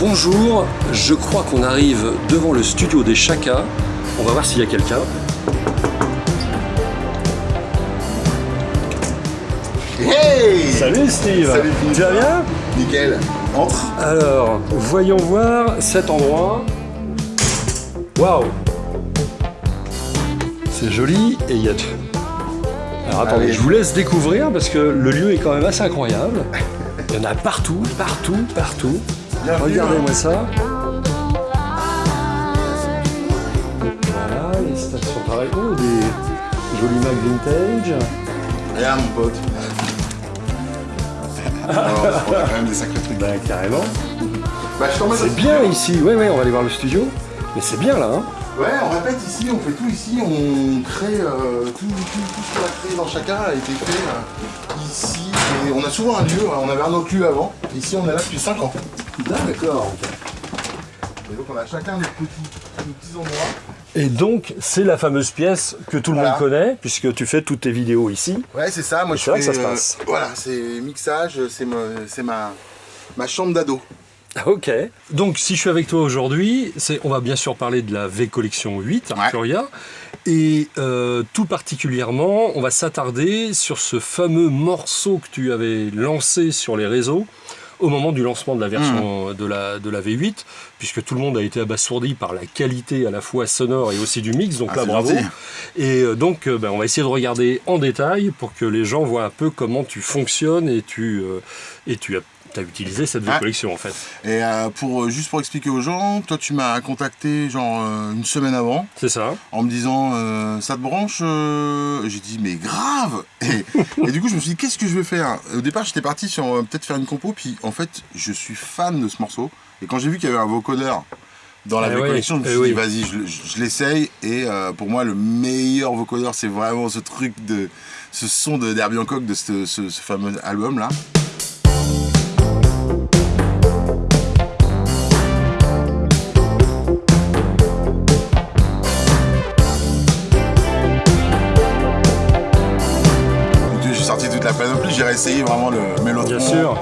bonjour, je crois qu'on arrive devant le studio des Chaka. On va voir s'il y a quelqu'un. Hey Salut Steve Salut, Tu vas bien? Nickel. Entre. Alors, voyons voir cet endroit. Waouh C'est joli et il y a... Alors attendez, Allez. je vous laisse découvrir parce que le lieu est quand même assez incroyable. Il y en a partout, partout, partout. Regardez-moi ça. Voilà, les stations pareilles. Oh, des jolis Mac vintage. Regarde mon pote. Alors, on a quand même des sacrés trucs. Ben carrément. Bah, je au C'est bien studio. ici. Ouais, ouais, on va aller voir le studio. Mais c'est bien là, hein. Ouais, on répète ici, on fait tout ici, on crée euh, tout, tout, tout ce qu'on a créé dans chacun a été fait euh, ici. Et on a souvent un lieu, on avait un autre lieu avant. Ici, on est là depuis 5 ans. D'accord. Et donc, on a chacun nos petits, nos petits endroits. Et donc, c'est la fameuse pièce que tout le Voilà. monde connaît, puisque tu fais toutes tes vidéos ici. Ouais, c'est ça. Moi, je là que fais, ça se euh, passe. voilà, c'est mixage, c'est ma, ma chambre d'ado. Ok. Donc, si je suis avec toi aujourd'hui, on va bien sûr parler de la V Collection 8, Arturia. Et euh, tout particulièrement, on va s'attarder sur ce fameux morceau que tu avais lancé sur les réseaux au moment du lancement de la version de, la, de la V8, puisque tout le monde a été abasourdi par la qualité à la fois sonore et aussi du mix, donc Ah, là bravo. gentil. Et euh, donc euh, ben, on va essayer de regarder en détail pour que les gens voient un peu comment tu fonctionnes et tu, euh, et tu as, as utilisé cette Ouais. collection en fait. Et euh, pour, euh, juste pour expliquer aux gens, toi, tu m'as contacté genre euh, une semaine avant. C'est ça en me disant euh, ça te branche J'ai dit mais grave et, et du coup je me suis dit qu'est-ce que je vais faire? Au départ j'étais parti sur peut-être faire une compo puis en fait je suis fan de ce morceau et quand j'ai vu qu'il y avait un vocodeur dans la Eh collection je me eh suis oui. dit vas-y je, le- je- je l'essaye et euh, pour moi le meilleur vocodeur c'est vraiment ce truc de ce son de Derby Hancock de ce, ce- ce fameux album là réessayé vraiment le mélotron. Bien sûr.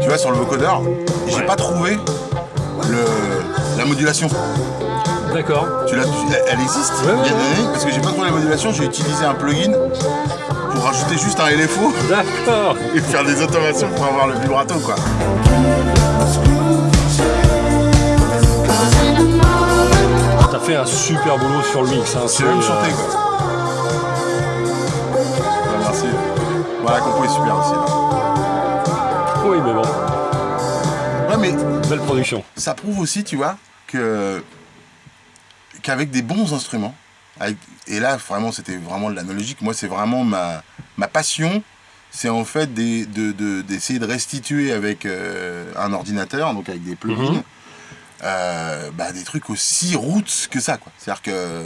Tu vois sur le vocodeur, j'ai Ouais. pas trouvé le, la modulation. D'accord. Tu l'as, elle, existe Ouais, ouais, il y a ouais. des années, parce que j'ai pas trouvé la modulation, j'ai utilisé un plugin pour rajouter juste un LFO D'accord. et faire des automations pour avoir le vibrato quoi. T'as fait un super boulot sur le mix. Hein. C'est même chanté quoi. Ouais, merci. Voilà, la compo est super aussi. Là. Oui, mais bon, Ouais, mais belle production. ça prouve aussi, tu vois, que qu'avec des bons instruments, et là vraiment c'était vraiment de l'analogique, moi c'est vraiment ma, ma passion, c'est en fait des- de- de- d'essayer de, restituer avec euh, un ordinateur, donc avec des plugins, Mhm. euh, bah, des trucs aussi roots que ça. C'est-à-dire que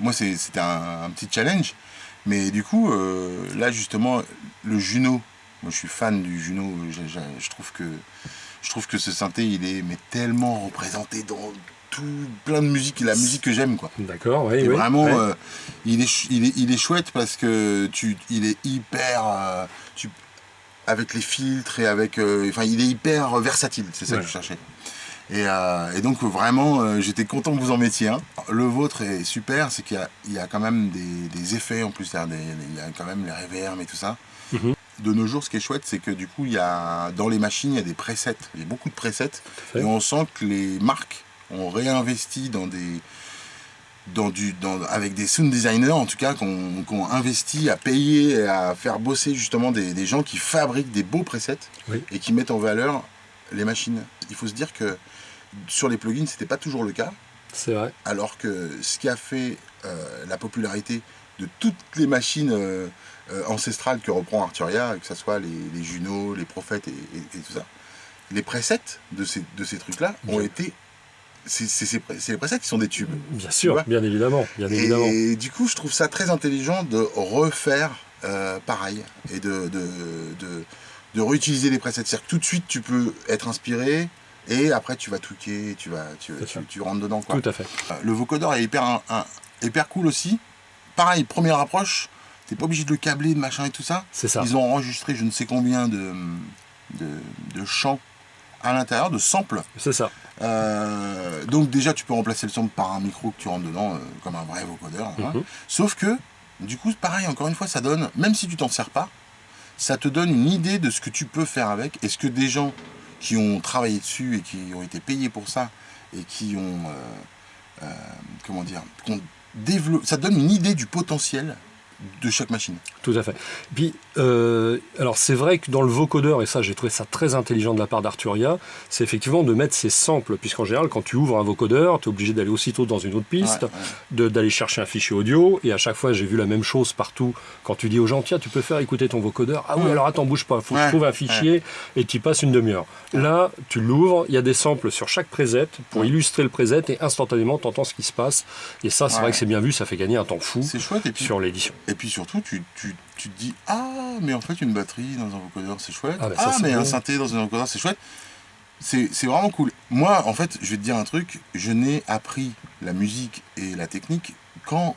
moi c'était un, un petit challenge, mais du coup euh, là justement le Juno, moi je suis fan du Juno, je, je- je trouve que je trouve que ce synthé il est mais tellement représenté dans tout plein de musique, la musique que j'aime quoi. D'accord, oui, vraiment, ouais. euh, il, est, il, est, il est chouette parce que tu, il est hyper. euh, tu, avec les filtres et avec. euh, Enfin, il est hyper versatile, c'est ça Ouais. que je cherchais. Et, et donc, vraiment, j'étais content que vous en mettiez un. Le vôtre est super, c'est qu'il y y a quand même des, des effets en plus, il y, a des- il y a quand même les reverbs et tout ça. Mhm. De nos jours, ce qui est chouette, c'est que du coup, il y a, dans les machines, il y a des presets. Il y a beaucoup de presets. Et on sent que les marques ont réinvesti dans des, dans du, dans, avec des sound designers en tout cas, qui ont, qui ont investi à payer et à faire bosser justement des, des gens qui fabriquent des beaux presets Oui. et qui mettent en valeur les machines. Il faut se dire que sur les plugins, c'était pas toujours le cas, C'est vrai. alors que ce qui a fait euh, la popularité de toutes les machines euh, euh, ancestrales que reprend Arturia, que ce soit les, les Juno, les Prophètes et, et- et tout ça, les presets de ces, de ces trucs-là ont été. C'est les presets qui sont des tubes. Bien sûr, bien évidemment, bien évidemment. Et du coup, je trouve ça très intelligent de refaire euh, pareil et de, de, de, de réutiliser les presets. C'est-à-dire que tout de suite, tu peux être inspiré, Et après, tu vas tweaker, tu, vas, tu, tu, rentres dedans. Quoi. Tout à fait. Euh, le vocodeur est hyper, hyper cool aussi. Pareil, première approche, t'es pas obligé de le câbler, de machin et tout ça. C'est ça. Ils ont enregistré je ne sais combien de, de, de chants à l'intérieur, de samples. C'est ça. Euh, donc déjà, tu peux remplacer le sample par un micro que tu rentres dedans, euh, comme un vrai vocodeur. Hein. Mhm. Sauf que, du coup, pareil, encore une fois, ça donne, même si tu t'en sers pas, ça te donne une idée de ce que tu peux faire avec. Est-ce que des gens qui ont travaillé dessus et qui ont été payés pour ça et qui ont, euh, comment dire, ça donne une idée du potentiel de chaque machine. Tout à fait. Puis, euh, alors c'est vrai que dans le vocodeur, et ça j'ai trouvé ça très intelligent de la part d'Arturia, c'est effectivement de mettre ces samples, puisqu'en général quand tu ouvres un vocodeur, tu es obligé d'aller aussitôt dans une autre piste, d'aller chercher un fichier audio, et à chaque fois j'ai vu la même chose partout, quand tu dis aux gens, tiens tu peux faire écouter ton vocodeur, ah oui alors attends bouge pas, faut que je trouve un fichier, et tu passes une demi-heure. Là, tu l'ouvres, il y a des samples sur chaque preset pour illustrer le preset, et instantanément tu entends ce qui se passe, et ça c'est vrai que c'est bien vu, ça fait gagner un temps fou sur l'édition. Et puis surtout, tu, tu, tu, te dis Ah, mais en fait, une batterie dans un vocodeur, c'est chouette. Ah, ah mais un synthé dans un vocodeur, c'est chouette. C'est vraiment cool. Moi, en fait, je vais te dire un truc je n'ai appris la musique et la technique qu'en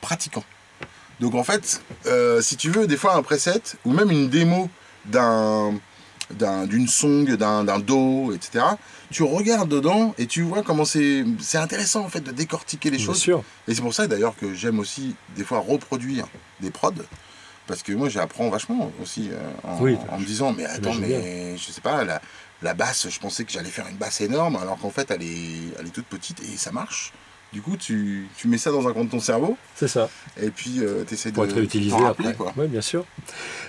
pratiquant. Donc, en fait, euh, si tu veux, des fois, un preset ou même une démo d'un d'une song, d'un do, etc. Tu regardes dedans et tu vois comment c'est intéressant en fait de décortiquer les choses. Sûr. Et c'est pour ça d'ailleurs que j'aime aussi des fois reproduire des prods. Parce que moi j'apprends vachement aussi euh, en, me disant mais attends mais je sais pas la, la basse je pensais que j'allais faire une basse énorme alors qu'en fait elle est, elle est toute petite et ça marche. Du coup, tu, tu, mets ça dans un coin de ton cerveau. C'est ça. Et puis, euh, tu essaies de. Pour être réutilisé après. Oui, bien sûr.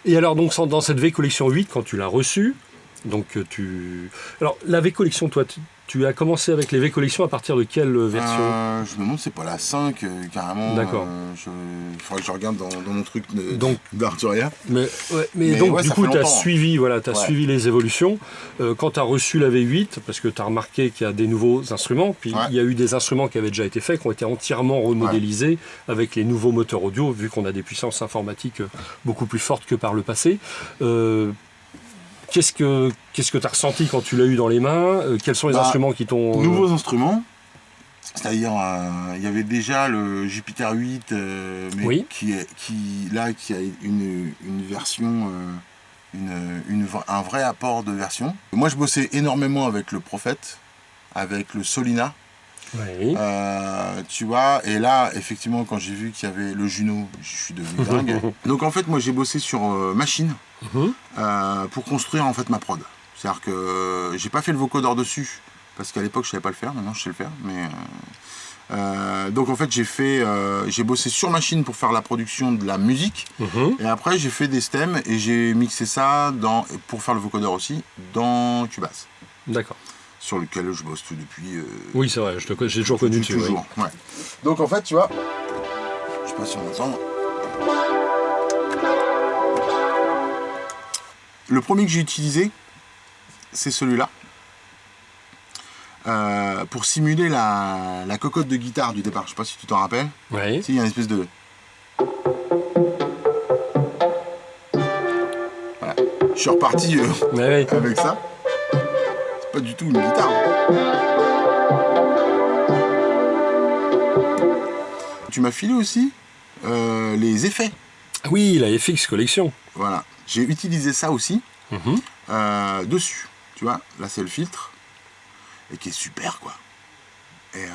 Et alors, donc, dans cette V Collection 8, quand tu l'as reçue, donc euh, tu. Alors, la V Collection, toi, tu as commencé avec les V-collections à partir de quelle euh, version? Euh, Je me demande, c'est pas la 5 euh, carrément. D'accord. il faudrait que je regarde dans, mon truc d'Arturia. Mais, mais, donc, du coup, tu as, suivi, voilà, as suivi les évolutions. quand tu as reçu la V8, parce que tu as remarqué qu'il y a des nouveaux instruments, puis il y a eu des instruments qui avaient déjà été faits, qui ont été entièrement remodélisés avec les nouveaux moteurs audio, vu qu'on a des puissances informatiques beaucoup plus fortes que par le passé. Qu'est-ce que qu'est-ce que tu as ressenti quand tu l'as eu dans les mains euh, Quels sont les bah, instruments qui t'ont... Euh, nouveaux instruments, c'est-à-dire, euh, il y avait déjà le Jupiter 8, mais qui, est, qui, là, qui a une, version, une, un vrai apport de version. Moi, je bossais énormément avec le Prophète, avec le Solina. Oui. tu vois, et là, effectivement, quand j'ai vu qu'il y avait le Juno, je suis devenu dingue. Donc en fait, moi j'ai bossé sur machine. Mhm. Euh, pour construire en fait ma prod. C'est-à-dire que euh, j'ai pas fait le vocodeur dessus parce qu'à l'époque je savais pas le faire. Maintenant je sais le faire, mais euh, donc en fait j'ai fait, j'ai bossé sur machine pour faire la production de la musique mhm. et après j'ai fait des stems et j'ai mixé ça dans, pour faire le vocodeur aussi dans Cubase. D'accord. Sur lequel je bosse depuis. oui c'est vrai, j'ai toujours connu dessus. Toujours, ouais. Donc en fait tu vois, je sais pas si on entend. Le premier que j'ai utilisé, c'est celui-là. Euh, pour simuler la, cocotte de guitare du départ. Je sais pas si tu t'en rappelles. Oui. il y a une espèce de... Voilà. Je suis reparti euh, avec ça. Pas du tout une guitare. Tu m'as filé aussi euh, les effets. Oui, la FX Collection. Voilà. J'ai utilisé ça aussi mhm. euh, dessus. Tu vois, là c'est le filtre. Et qui est super quoi. Et euh,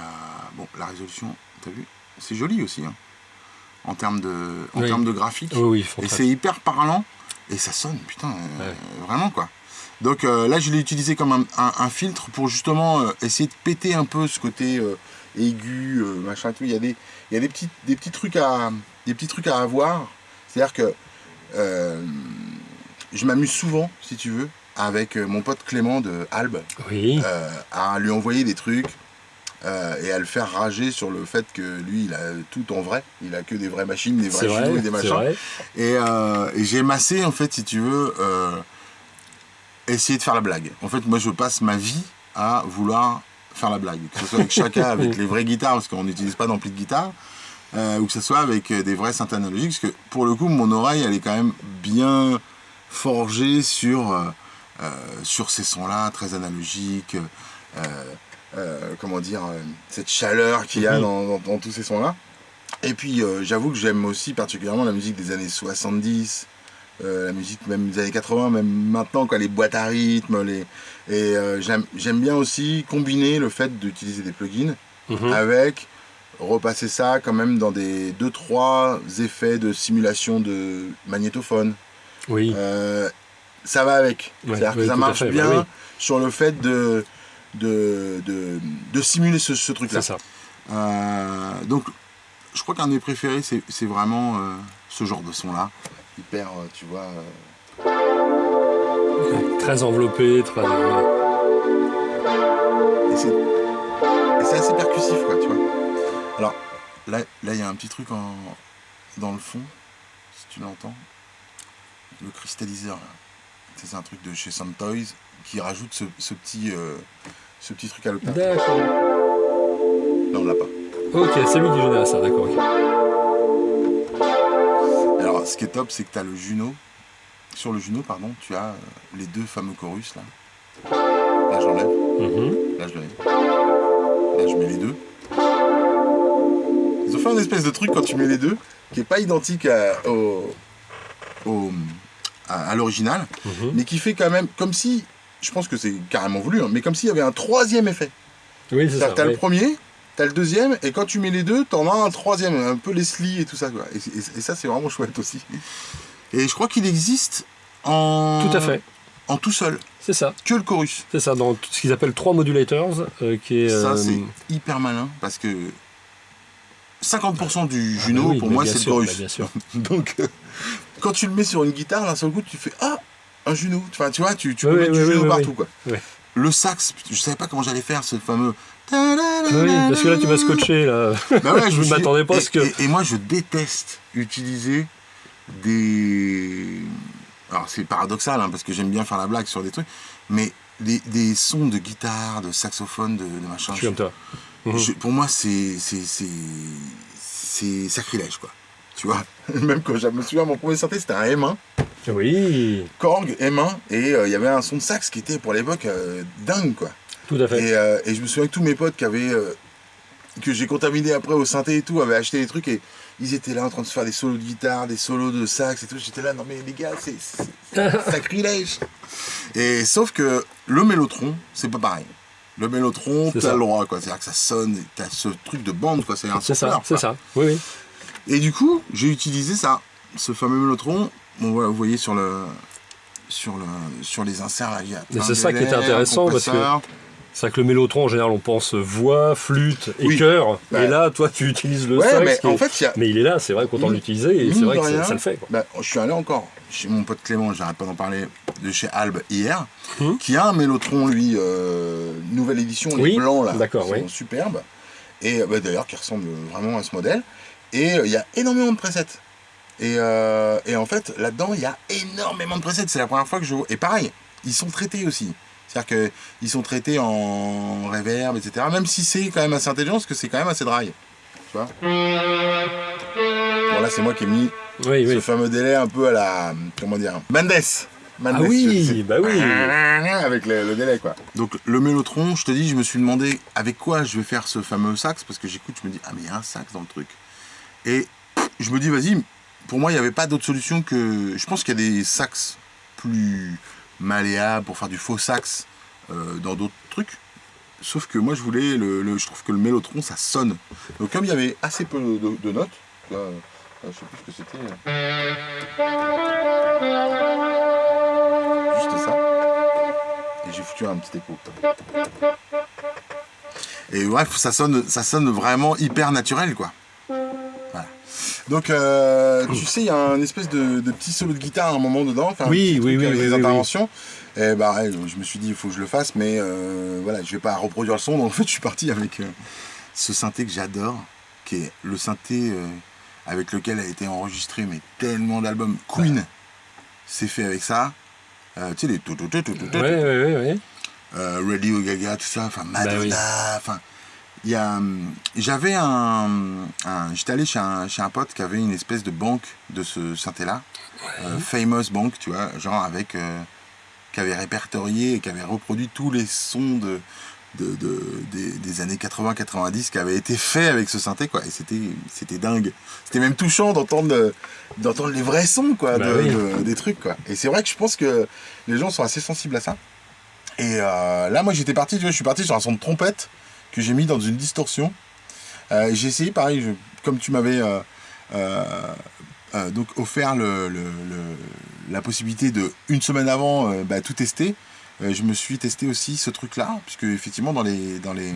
bon, la résolution, t'as vu? C'est joli aussi. Hein, en termes de, en termes de graphique. Oui, et c'est hyper parlant. Et ça sonne, putain, vraiment quoi. Donc là, je l'ai utilisé comme un, filtre pour justement essayer de péter un peu ce côté aigu, machin, tout. Il y a des, il y a des petits, des petits trucs à, des petits trucs à avoir. C'est-à-dire que euh, je m'amuse souvent, si tu veux, avec euh, mon pote Clément de Albe, euh, à lui envoyer des trucs et à le faire rager sur le fait que lui, il a tout en vrai. Il a que des vraies machines, des vrais chinois et des machins. Et, j'ai massé, en fait, si tu veux, essayer de faire la blague. En fait, moi, je passe ma vie à vouloir faire la blague. Que ce soit avec chacun, avec les vraies guitares, parce qu'on n'utilise pas d'ampli de guitare, euh, ou que ce soit avec euh, des vrais synthés analogiques, parce que pour le coup, mon oreille, elle est quand même bien forgée sur sur ces sons-là, très analogiques, comment dire, cette chaleur qu'il y a mhm. dans, tous ces sons-là. Et puis j'avoue que j'aime aussi particulièrement la musique des années 70, la musique même des années 80, même maintenant, quoi, les boîtes à rythme. Les... Et j'aime bien aussi combiner le fait d'utiliser des plugins mhm. avec repasser ça quand même dans des 2-3 effets de simulation de magnétophone. Oui. Euh, ça va avec. C'est-à-dire que ça marche bien bah sur le fait de, de, de, simuler ce, ce truc-là. C'est ça. Euh, donc, je crois qu'un de mes préférés, c'est vraiment euh, ce genre de son-là. Hyper, tu vois. Très enveloppé, très. Et c'est assez percussif, quoi, tu vois. Alors, là, il y a un petit truc en, dans le fond, si tu l'entends. Le cristalliseur, C'est un truc de chez Toys qui rajoute ce, petit, euh, ce petit truc à l'opéra. D'accord. Là, on l'a pas. Ok, c'est lui qui génère ça, d'accord. Alors, ce qui est top, c'est que tu as le Juno. Sur le Juno, pardon, tu as euh, les deux fameux chorus là. Là, j'enlève. Mm-hmm. Là, je. Là, je mets les deux. Ils ont fait un espèce de truc quand tu mets les deux, qui est pas identique à, au, à, l'original, mhm. mais qui fait quand même comme si, je pense que c'est carrément voulu, hein, mais comme s'il y avait un troisième effet. Oui, c'est ça. T'as le premier, t'as le deuxième, et quand tu mets les deux, t'en as un troisième, un peu Leslie et tout ça. Quoi. Et, ça, c'est vraiment chouette aussi. Et je crois qu'il existe en. Tout à fait. En tout seul. C'est ça. Que le chorus. C'est ça, dans ce qu'ils appellent trois modulators. Euh, qui est, Ça, c'est euh, hyper malin parce que 50% du Juno, pour moi, c'est le chorus. bien sûr. Donc, euh, quand tu le mets sur une guitare, d'un seul coup, tu fais Ah, un Juno. Enfin, tu vois, tu, tu peux mettre du Juno partout. Quoi. Le sax, je savais pas comment j'allais faire ce fameux. Oui, parce que là, tu m'as scotché. Là. Bah je ne m'attendais pas à ce que. Et, moi, je déteste utiliser des. Alors, c'est paradoxal, hein, parce que j'aime bien faire la blague sur des trucs, mais des, des sons de guitare, de saxophone, de, de machin. Je suis comme toi. Mhm. pour moi, c'est sacrilège, quoi. Tu vois Même quand je me souviens, mon premier synthé, c'était un M1. Oui. Korg, M1, et euh, il y avait un son de sax qui était pour l'époque euh, dingue, quoi. Tout à fait. Et, euh, et, je me souviens que tous mes potes qui avaient. que j'ai contaminé après au synthé et tout, avaient acheté des trucs et ils étaient là en train de se faire des solos de guitare, des solos de sax et tout. J'étais là, non mais les gars, c'est sacrilège. Et sauf que le mélotron, c'est pas pareil. Le mélotron, t'as le droit, quoi. C'est-à-dire que ça sonne, t'as ce truc de bande, quoi. C'est un C'est ça, c'est ça. Oui, oui. Et du coup, j'ai utilisé ça, ce fameux. Bon, voilà, vous voyez sur le, sur le, sur les inserts là, il y a. Mais c'est ça qui était intéressant parce que c'est vrai que le mélotron, en général, on pense voix, flûte et chœur. Et là, toi, tu utilises le sax. Mais, en fait, mais il est là, c'est vrai qu'autant l'utiliser, et c'est vrai que ça, le fait. Bah, je suis allé encore chez mon pote Clément, j'arrête pas d'en parler, de chez Albe hier, hum. qui a un mélotron, lui, euh, nouvelle édition, les blancs là, d'accord, oui. superbes. Et bah, d'ailleurs, qui ressemble vraiment à ce modèle. Et euh, il y a énormément de presets. Et, euh, et en fait, là-dedans, il y a énormément de presets. C'est la première fois que je vois. Et pareil, ils sont traités aussi. C'est-à-dire qu'ils sont traités en reverb, etc. Même si c'est quand même assez intelligent, parce que c'est quand même assez dry. Tu vois? Bon, là, c'est moi qui ai mis ce fameux délai un peu à la. Comment dire Mendes ah oui, bah oui. Avec le, délai, quoi. Donc, le mélotron, je te dis, je me suis demandé avec quoi je vais faire ce fameux sax, parce que j'écoute, je me dis, ah, mais il y a un sax dans le truc. Et je me dis, vas-y, pour moi, il n'y avait pas d'autre solution que. Je pense qu'il y a des sax plus malléable pour faire du faux sax euh, dans d'autres trucs. Sauf que moi je voulais, le, je trouve que le mélotron ça sonne. Donc comme il y avait assez peu de, notes, là, je sais plus ce que c'était. Juste ça. Et j'ai foutu un petit écho. Et bref, ça sonne, ça sonne vraiment hyper naturel quoi. Donc, euh, tu sais, il y a un espèce de, petit solo de guitare à un moment dedans. Oui, oui, oui, avec des interventions. Et bah, je me suis dit, il faut que je le fasse, mais euh, voilà, je vais pas reproduire le son. Donc, en fait, je suis parti avec euh, ce synthé que j'adore, qui est le synthé avec lequel a été enregistré mais tellement d'albums. Queen, c'est fait avec ça. tu sais, les tout, tout, tout, tout, tout. Oui, oui, oui. Radio Gaga, tout ça, enfin Madonna, enfin. Il y a, j'avais un, j'étais allé chez un, chez un pote qui avait une espèce de banque de ce synthé-là, euh, Famous Bank, tu vois, genre avec, euh, qui avait répertorié et qui avait reproduit tous les sons de, de, des, années 80-90 qui avaient été faits avec ce synthé quoi. Et c'était c'était dingue. C'était même touchant d'entendre d'entendre les vrais sons quoi bah des trucs quoi. Et c'est vrai que je pense que les gens sont assez sensibles à ça. Et euh, là moi j'étais parti tu vois, je suis parti sur un son de trompette que j'ai mis dans une distorsion euh, j'ai essayé pareil comme tu m'avais euh, donc offert le, la possibilité de une semaine avant bah, tout tester euh, je me suis testé aussi ce truc-là, puisque effectivement dans les, dans les...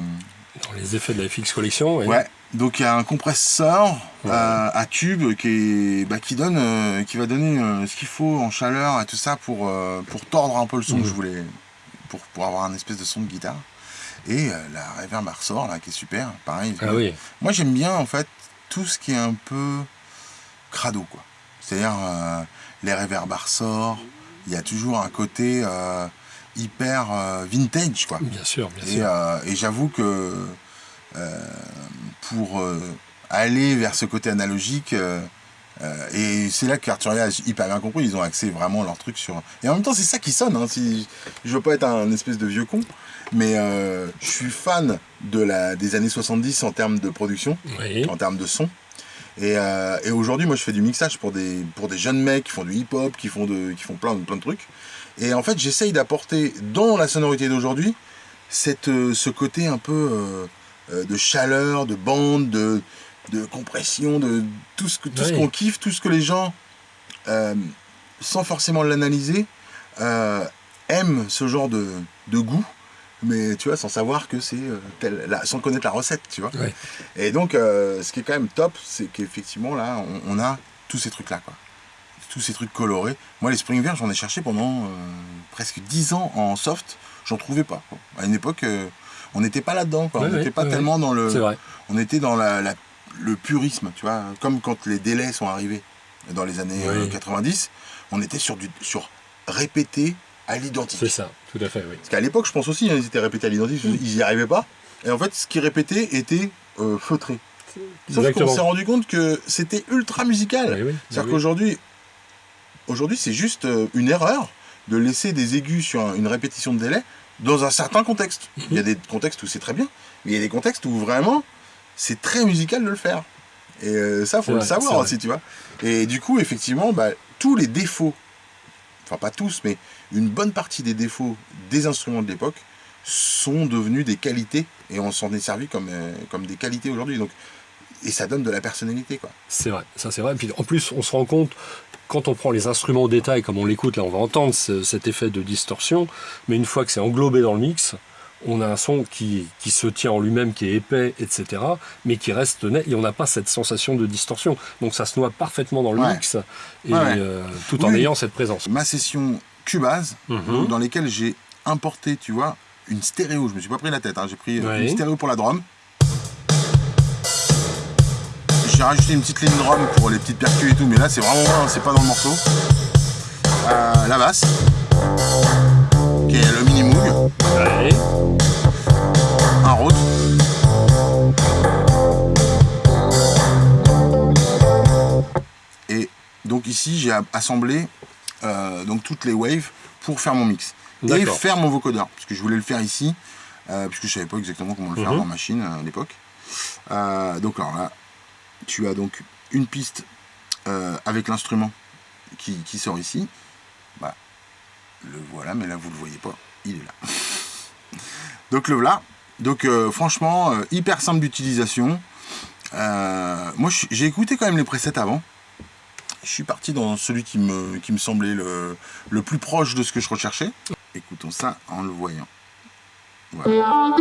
Dans les effets de la FX Collection, Ouais. Donc il y a un compresseur euh, à tube qui, est, bah, qui, donne, euh, qui va donner ce qu'il faut en chaleur et tout ça pour, pour tordre un peu le son que je voulais, pour, pour avoir un espèce de son de guitare. Et la reverb ressort là, qui est super, pareil. Ah oui. Moi j'aime bien en fait tout ce qui est un peu crado quoi. C'est-à-dire les reverb ressort, il y a toujours un côté hyper euh, vintage quoi. Bien sûr, bien sûr. Euh, et j'avoue que euh, pour aller vers ce côté analogique, et c'est là qu'Arturia a hyper bien compris, ils ont axé vraiment leur truc sur... Et en même temps c'est ça qui sonne, hein, si... je veux pas être un espèce de vieux con, mais je suis fan de la... des années 70 en termes de production, en termes de son. Et, et aujourd'hui, moi, je fais du mixage pour des, pour des jeunes mecs qui font du hip-hop, qui font, de, qui font plein, plein de trucs. Et en fait, j'essaye d'apporter dans la sonorité d'aujourd'hui euh, ce côté un peu euh, euh, de chaleur, de bande, de, de compression, de tout ce, qu'on kiffe, tout ce que les gens, sans forcément l'analyser, aiment ce genre de, de, goût, mais tu vois, sans savoir que c'est sans connaître la recette, tu vois. Et donc, ce qui est quand même top, c'est qu'effectivement, là, on, on, a tous ces trucs-là, quoi tous ces trucs colorés. Moi, les Spring j'en ai cherché pendant euh, presque 10 ans en soft, j'en trouvais pas. À une époque, euh, on n'était pas là-dedans, on n'était pas tellement dans le. On était dans la, le purisme, tu vois, comme quand les délais sont arrivés dans les années 90, euh, on était sur, du, sur répéter à l'identique. C'est ça, tout à fait, oui. Parce qu'à l'époque, je pense aussi, hein, ils étaient répétés à l'identique, mm. ils n'y arrivaient pas. Et en fait, ce qu'ils répétaient était feutré. Sauf qu'on s'est rendu compte que c'était ultra musical. C'est-à-dire qu'aujourd'hui, Aujourd'hui, c'est juste euh, une erreur de laisser des aigus sur une répétition de délai dans un certain contexte. Il y a des contextes où c'est très bien, mais il y a des contextes où vraiment c'est très musical de le faire. Et euh, ça, faut le savoir aussi, tu vois. Et du coup, effectivement, bah, tous les défauts, enfin pas tous, mais une bonne partie des défauts des instruments de l'époque sont devenus des qualités et on s'en est servi comme, euh, comme des qualités aujourd'hui. Donc, et ça donne de la personnalité, quoi. C'est vrai, ça c'est vrai. Et puis en plus, on se rend compte quand on prend les instruments au détail, comme on l'écoute, là on va entendre cet effet de distorsion, mais une fois que c'est englobé dans le mix, on a un son qui, se tient en lui-même, qui est épais, etc., mais qui reste net, et on n'a pas cette sensation de distorsion. Donc ça se noie parfaitement dans le mix, et, euh, tout en ayant cette présence. Ma session Cubase, mhm. dans lesquelles j'ai importé, tu vois, une stéréo, je me suis pas pris la tête, hein. j'ai pris euh, une stéréo pour la drum, j'ai rajouté une petite ligne drum pour les petites percus et tout, mais là c'est vraiment c'est pas dans le morceau. Euh, la basse, qui est le mini moog. Un Rhodes. Et donc ici j'ai assemblé euh, donc toutes les waves pour faire mon mix et faire mon vocodeur, parce que je voulais le faire ici, euh, puisque je savais pas exactement comment le faire mhm. en machine à l'époque. donc alors là, tu as donc une piste euh, avec l'instrument qui, sort ici. Le voilà, mais là vous le voyez pas, il est là. donc le voilà. Donc euh, franchement, euh, hyper simple d'utilisation. moi j'ai écouté quand même les presets avant. Je suis parti dans celui qui me, qui me semblait le, le plus proche de ce que je recherchais. Écoutons ça en le voyant. Voilà.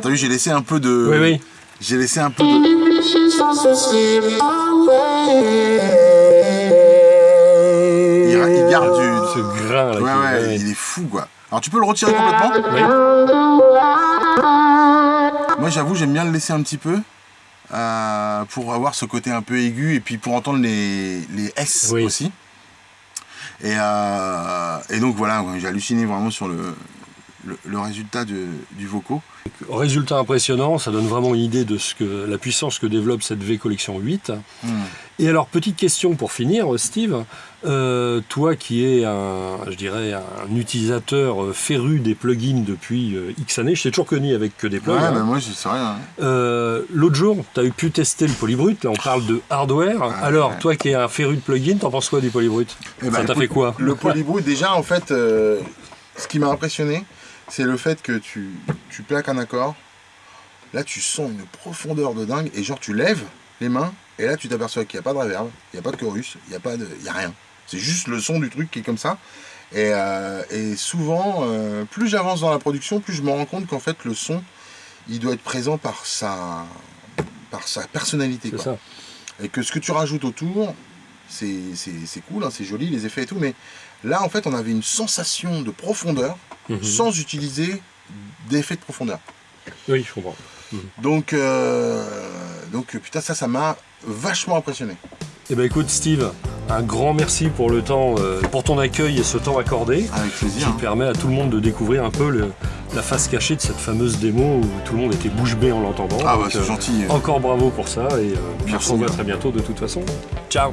t'as vu, j'ai laissé un peu de... Oui, oui. J'ai laissé un peu de... Il, garde du... Ce grain là. Ouais, ouais, il est fou, quoi. Alors, tu peux le retirer complètement Oui. Moi, j'avoue, j'aime bien le laisser un petit peu. Euh, pour avoir ce côté un peu aigu et puis pour entendre les, les S aussi. Et, euh, et, donc voilà, j'ai halluciné vraiment sur le, le, résultat du vocaux. Résultat impressionnant, ça donne vraiment une idée de ce que, la puissance que développe cette V Collection 8. Hmm. Et alors, petite question pour finir, Steve. Euh, toi qui es un, je dirais, un utilisateur euh, féru des plugins depuis euh, X années, je t'ai toujours connu avec que des plugins. Ouais, mais moi, je sais rien. Hein. L'autre jour, tu as pu tester le Polybrut. Là, on parle de hardware. alors, toi qui es un féru de plugins, t'en penses quoi du Polybrut? Eh Ça ben, t'a fait quoi? Le Polybrut, déjà, en fait, ce qui m'a impressionné, c'est le fait que tu, tu plaques un accord. Là, tu sens une profondeur de dingue. Et genre, tu lèves les mains. Et là, tu t'aperçois qu'il n'y a pas de reverb, il n'y a pas de chorus, il n'y a, pas de, il y a rien. C'est juste le son du truc qui est comme ça. Et, euh, souvent, euh, plus j'avance dans la production, plus je me rends compte qu'en fait, le son, il doit être présent par sa, par sa personnalité. Ça. Et que ce que tu rajoutes autour, c'est cool, hein, c'est joli, les effets et tout, mais là, en fait, on avait une sensation de profondeur mhm. sans utiliser d'effets de profondeur. Oui, je comprends. Mhm. Donc, euh, donc, putain, ça, ça m'a vachement impressionné. Eh ben écoute Steve, un grand merci pour le temps, euh, pour ton accueil et ce temps accordé. Avec plaisir. Qui permet à tout le monde de découvrir un peu la face cachée de cette fameuse démo où tout le monde était bouche bée en l'entendant. Ah bah c'est euh, gentil. Encore bravo pour ça et euh, puis on se revoit très bientôt de toute façon. Ciao